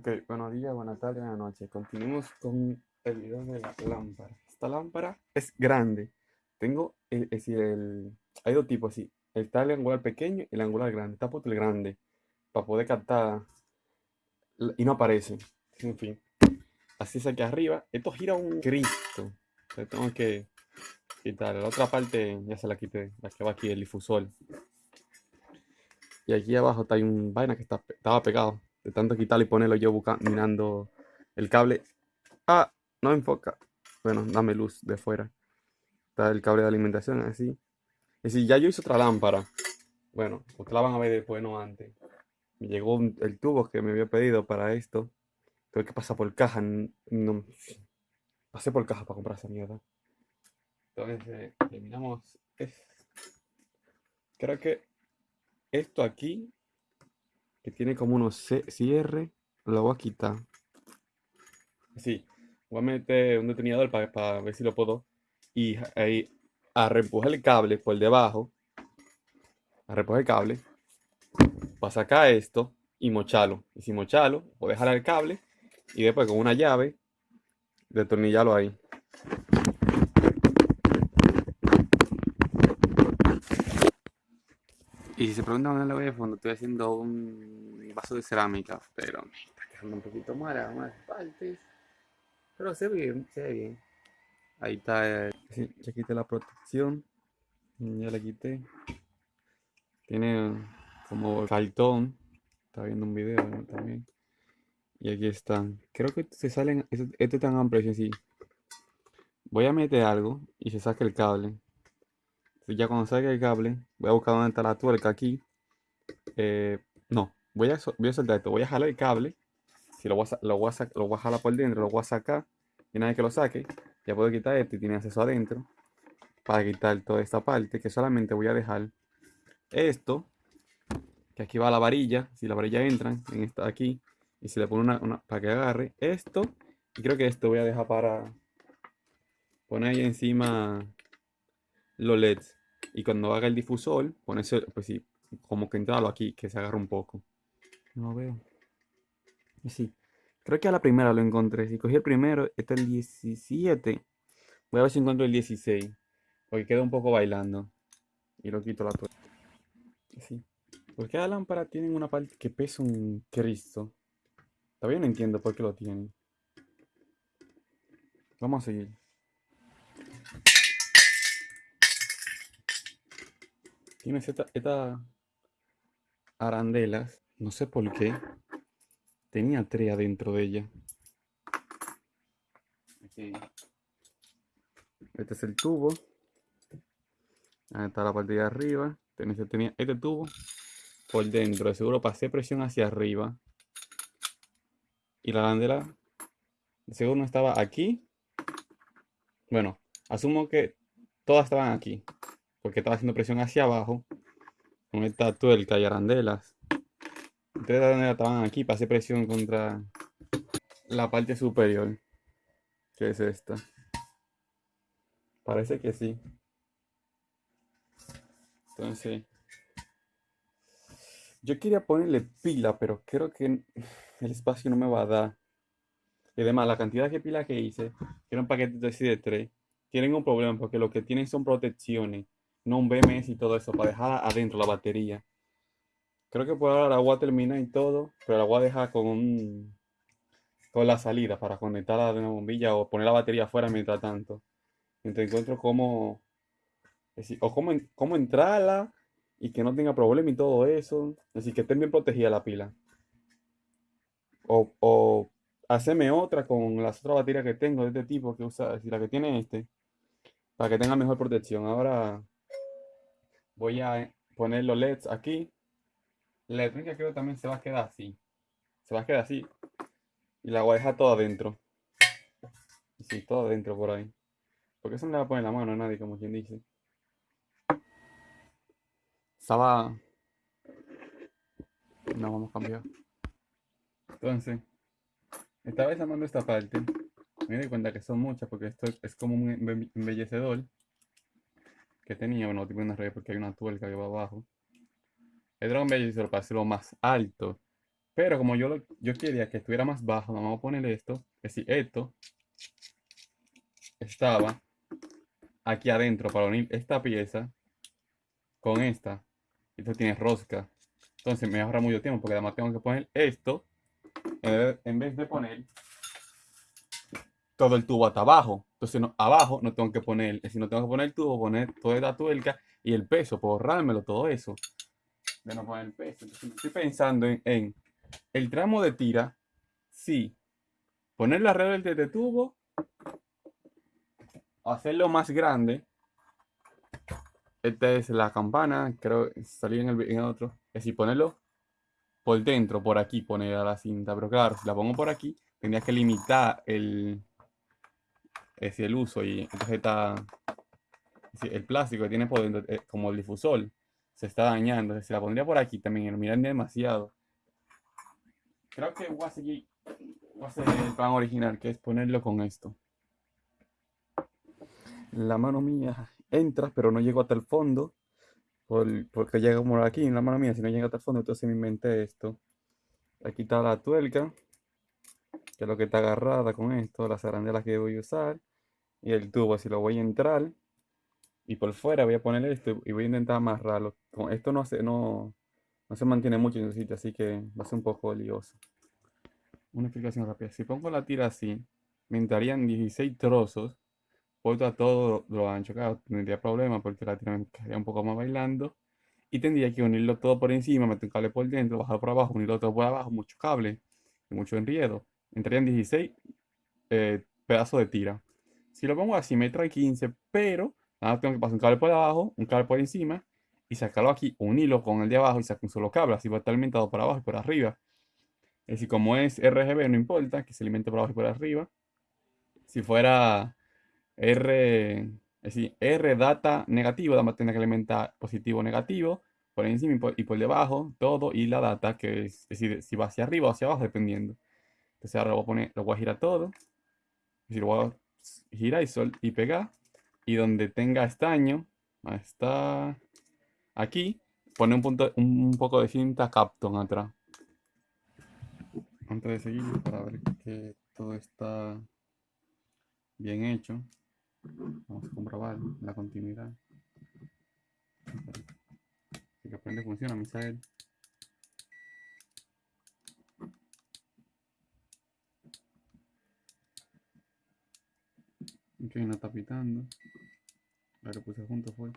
Ok, buenos días, buenas tardes, buenas noches. Continuamos con el video de la lámpara. Esta lámpara es grande. Tengo, el, es decir, el, hay dos tipos así. Está el angular pequeño y el angular grande. Está puesto el grande para poder captar y no aparece. En fin. Así es aquí arriba. Esto gira un Cristo. tengo que quitar. La otra parte ya se la quité. La que va aquí, el difusor. Y aquí abajo está un vaina que está, estaba pegado. De tanto quitarlo y ponerlo yo mirando el cable. Ah, no enfoca. Bueno, dame luz de fuera. Está el cable de alimentación así. Es decir, ya yo hice otra lámpara. Bueno, ustedes la van a ver después, no antes. Me llegó el tubo que me había pedido para esto. Tuve que pasar por caja. No, pasé por caja para comprar esa mierda. Entonces, eliminamos. Creo que esto aquí que tiene como unos cierre, lo voy a quitar. Así, voy a meter un detenidor para, ver si lo puedo. Y ahí, a reempujar el cable por debajo. A reempujar el cable. Para sacar esto y mocharlo. Y si mocharlo, voy a dejar el cable. Y después con una llave, detornillarlo ahí. Y si se preguntan dónde lo voy a fondo, estoy haciendo un vaso de cerámica, pero me está quedando un poquito mala, más partes. Pero se ve bien, se ve bien. Ahí está, eh, ya quité la protección, ya la quité. Tiene como cartón, está viendo un video también. Y aquí están. Creo que se salen, este, este tan amplio, así. Voy a meter algo y se saca el cable ya cuando salga el cable, voy a buscar dónde está la tuerca aquí. Eh, no, voy a, voy a soltar esto. Voy a jalar el cable. Si lo voy, a, lo, voy a lo voy a jalar por dentro, lo voy a sacar. Y una vez que lo saque, ya puedo quitar esto y tiene acceso adentro. Para quitar toda esta parte, que solamente voy a dejar esto. Que aquí va la varilla. Si la varilla entra en esta aquí. Y se le pone una, una para que agarre esto. Y creo que esto voy a dejar para poner ahí encima los LEDs. Y cuando haga el difusor, ponerse, pues sí, como que entrarlo aquí, que se agarre un poco. No veo. Sí. Creo que a la primera lo encontré. Si cogí el primero, este es el 17. Voy a ver si encuentro el 16. Porque queda un poco bailando. Y lo quito la tuerca. Sí. Porque cada lámpara tiene una parte que pesa un Cristo. Todavía no entiendo por qué lo tienen. Vamos a seguir. Tiene estas arandelas, no sé por qué, tenía tres adentro de ella. Este es el tubo. Ahí está la parte de arriba. Tenía este tubo por dentro. De seguro pasé presión hacia arriba. Y la arandela de seguro no estaba aquí. Bueno, asumo que todas estaban aquí porque estaba haciendo presión hacia abajo con esta tuerca y arandelas. Entonces arandelas estaban aquí para hacer presión contra la parte superior, que es esta. Parece que sí. Entonces, yo quería ponerle pila, pero creo que el espacio no me va a dar. Y además, la cantidad de pila que hice, que era un paquete de 3, tienen un problema porque lo que tienen son protecciones no un BMS y todo eso, para dejar adentro la batería. Creo que por ahora la voy a terminar y todo, pero la voy a dejar con con la salida para conectarla de una bombilla o poner la batería afuera mientras tanto. Entonces encuentro cómo, o cómo, cómo entrarla y que no tenga problema y todo eso. Así que esté bien protegida la pila. O, o hacerme otra con las otras baterías que tengo de este tipo que usa, si la que tiene este, para que tenga mejor protección. Ahora voy a poner los LEDs aquí. La electrónica creo que también se va a quedar así. Se va a quedar así. Y la voy a dejar toda adentro. Sí, todo adentro por ahí. Porque eso no le va a poner la mano a nadie, como quien dice. Estaba... No, vamos a cambiar. Entonces, estaba desarmando esta parte. Me di cuenta que son muchas porque esto es como un embellecedor que tenía, bueno, tipo una red porque hay una tuerca que va abajo. El drone se lo para hacerlo más alto Pero como yo, lo, yo quería que estuviera más bajo, vamos a poner esto. Que si esto estaba aquí adentro para unir esta pieza con esta. Esto tiene rosca. Entonces me ahorra mucho tiempo porque además tengo que poner esto en vez de poner todo el tubo hasta abajo. Entonces abajo no tengo que poner, si no tengo que poner el tubo, poner toda la tuerca y el peso, por ahorrármelo todo eso. De no poner el peso. Entonces estoy pensando en, el tramo de tira, sí, ponerlo alrededor del de tubo, hacerlo más grande. Esta es la campana, creo que salí en el, en otro. Es decir, ponerlo por dentro, por aquí, poner a la cinta. Pero claro, si la pongo por aquí, tendría que limitar el, es el uso y entonces está el plástico que tiene por eh, como el difusor, se está dañando. Entonces, si la pondría por aquí también, miran demasiado. Creo que voy a seguir, voy a hacer el plan original, que es ponerlo con esto. La mano mía entra, pero no llego hasta el fondo. porque llega como aquí en la mano mía, si no llega hasta el fondo, entonces me inventé esto. Aquí está la tuerca, que es lo que está agarrada con esto, las arandelas que voy a usar y el tubo, si lo voy a entrar y por fuera voy a poner esto y voy a intentar amarrarlo. Esto no se, no, no se mantiene mucho en el sitio, así que va a ser un poco lioso. Una explicación rápida. Si pongo la tira así, me entrarían 16 trozos, puesto a todo lo ancho. Claro, tendría problema porque la tira me quedaría un poco más bailando. Y tendría que unirlo todo por encima, meter un cable por dentro, bajar por abajo, unirlo todo por abajo, mucho cable y mucho enriedo. Entrarían 16 eh, pedazos de tira. Si lo pongo así me trae 15, pero nada, tengo que pasar un cable por abajo, un cable por encima y sacarlo aquí, un hilo con el de abajo y sacar un solo cable, así va a estar alimentado por abajo y por arriba. Es decir, como es RGB no importa, que se alimente por abajo y por arriba. Si fuera R, es decir, R data negativo, vamos a tener que alimentar positivo o negativo, por encima y por, debajo, todo, y la data, que es, decir, si va hacia arriba o hacia abajo, dependiendo. Entonces ahora lo voy a poner, lo voy a girar todo. Es decir, lo voy a gira y sol y pega. Y donde tenga estaño está aquí pone un punto un poco de cinta Capton atrás. Antes de seguir para ver que todo está bien hecho. Vamos a comprobar la continuidad. Si que aprende funciona Misael Ok, no está pitando. Lo puse junto fue.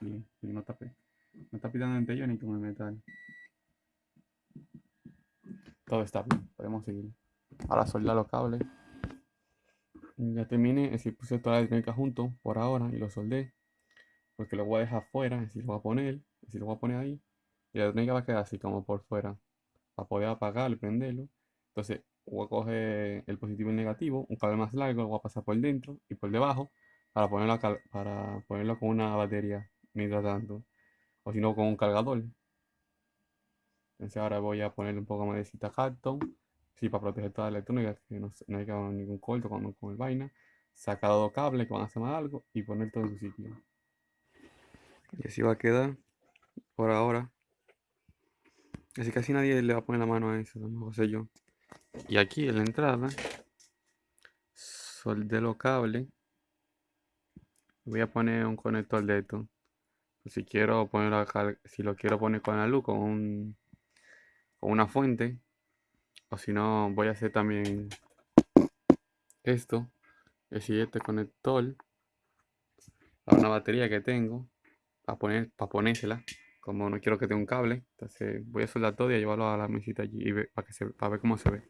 Bien, no tapé. No está pitando entre yo ni con el metal. Todo está bien, podemos seguir. Ahora soldar los cables. Ya terminé, es decir, puse toda la electrónica junto por ahora y lo soldé. Porque lo voy a dejar fuera, es decir, lo voy a poner, es decir, lo voy a poner ahí. Y la electrónica va a quedar así como por fuera para poder apagarlo y prenderlo. Entonces voy a coger el positivo y el negativo, un cable más largo, lo voy a pasar por dentro y por debajo para ponerlo, para ponerlo con una batería mientras tanto, o si no con un cargador. Entonces ahora voy a ponerle un poco más de cita cartón, sí, para proteger toda la electrónica, que no, no haya ningún corto con, con el vaina. Sacar dos cables que van a hacer más algo y poner todo en su sitio. Y así va a quedar por ahora. Así casi nadie le va a poner la mano a eso, no sé yo. Y aquí en la entrada, soldé los cables. Voy a poner un conector de esto. Si quiero ponerlo si lo quiero poner con la luz, con, un, con una fuente. O si no, voy a hacer también esto. Es decir, este conector a una batería que tengo para poner para ponérsela como no quiero que tenga un cable, entonces voy a soldar todo y a llevarlo a la mesita allí y para, que se, para ver cómo se ve.